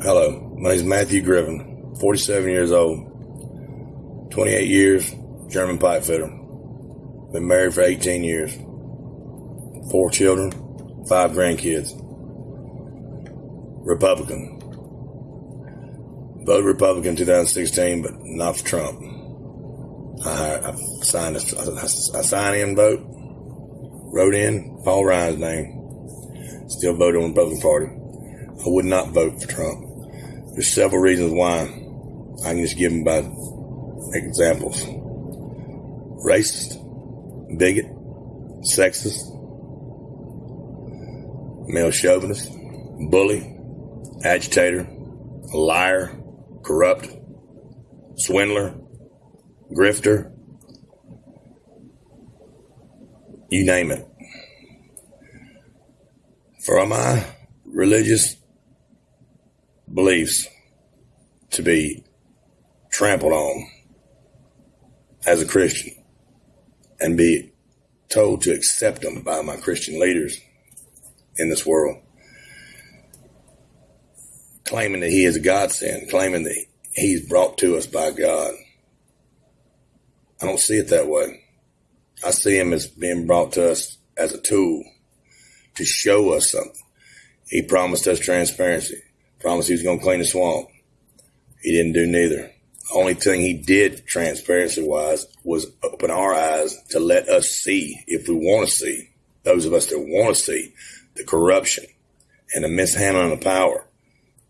Hello, my name is Matthew Griffin, 47 years old, 28 years, journeyman pipe fitter. Been married for 18 years. Four children, five grandkids. Republican. Voted Republican 2016, but not for Trump. I, I signed, a, I, I signed in vote, wrote in Paul Ryan's name, still voted on the Republican Party. I would not vote for Trump. There's several reasons why. I can just give them by examples. Racist, bigot, sexist, male chauvinist, bully, agitator, liar, corrupt, swindler, grifter, you name it. For my religious beliefs to be trampled on as a Christian and be told to accept them by my Christian leaders in this world, claiming that he is a godsend, claiming that he's brought to us by God. I don't see it that way. I see him as being brought to us as a tool to show us something. He promised us transparency, promised he was going to clean the swamp. He didn't do neither. The only thing he did transparency wise was open our eyes to let us see if we want to see, those of us that want to see the corruption and the mishandling of power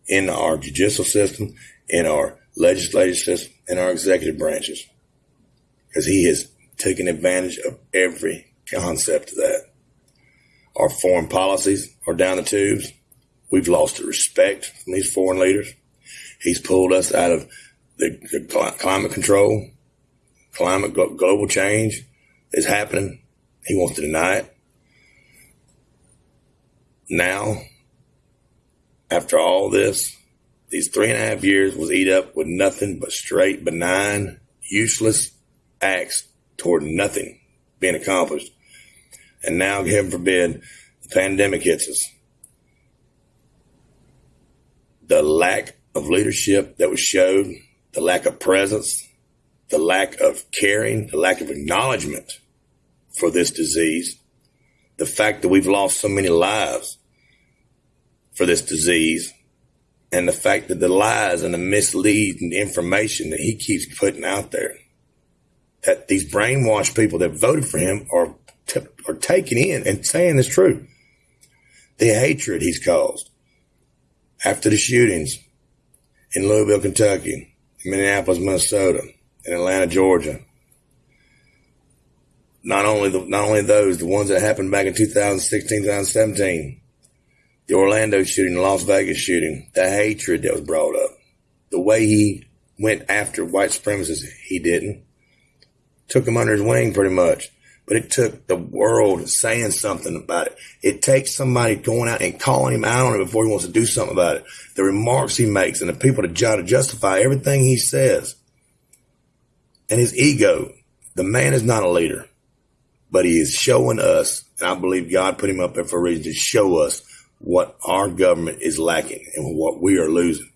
in our judicial system, in our legislative system, in our executive branches. Because he has taken advantage of every concept of that. Our foreign policies are down the tubes. We've lost the respect from these foreign leaders. He's pulled us out of the, the climate control. Climate global change is happening. He wants to deny it. Now, after all this, these three and a half years was eat up with nothing but straight, benign, useless acts toward nothing being accomplished. And now, heaven forbid, the pandemic hits us. The lack of leadership that was showed, the lack of presence, the lack of caring, the lack of acknowledgement for this disease, the fact that we've lost so many lives for this disease, and the fact that the lies and the misleading information that he keeps putting out there, that these brainwashed people that voted for him are t- are taking in and saying is true. The hatred he's caused after the shootings in Louisville, Kentucky, Minneapolis, Minnesota, and Atlanta, Georgia. Not only the, not only those, the ones that happened back in 2016, 2017, the Orlando shooting, the Las Vegas shooting, the hatred that was brought up, the way he went after white supremacists, he didn't. Took him under his wing pretty much but it took the world saying something about it. It takes somebody going out and calling him out on it before he wants to do something about it. The remarks he makes and the people to try to justify everything he says. And his ego. The man is not a leader, but he is showing us, and I believe God put him up there for a reason to show us what our government is lacking and what we are losing.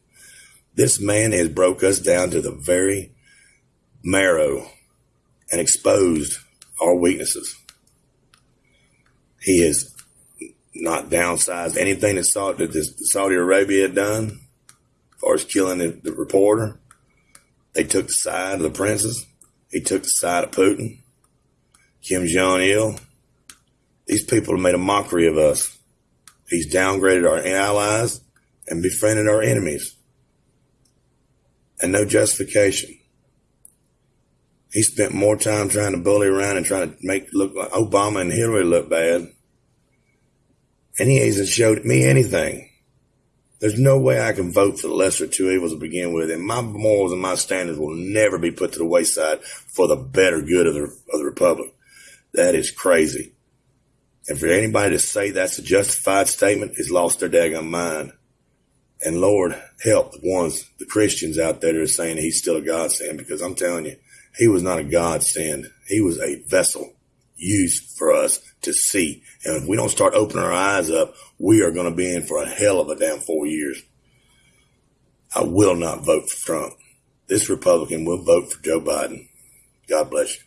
This man has broke us down to the very marrow and exposed our weaknesses. He has not downsized anything that, Saudi, that Saudi Arabia had done as far as killing the, the reporter. They took the side of the princes. He took the side of Putin, Kim Jong Il. These people have made a mockery of us. He's downgraded our allies and befriended our enemies. And no justification. He spent more time trying to bully around and trying to make look like Obama and Hillary look bad. And he hasn't showed me anything. There's no way I can vote for the lesser two evils to begin with, and my morals and my standards will never be put to the wayside for the better good of the, of the republic. That is crazy. And for anybody to say that's a justified statement is lost their daggone mind. And Lord, help the ones, the Christians out there that are saying he's still a godsend, because I'm telling you, he was not a godsend. He was a vessel used for us to see. And if we don't start opening our eyes up, we are going to be in for a hell of a damn four years. I will not vote for Trump. This Republican will vote for Joe Biden. God bless you.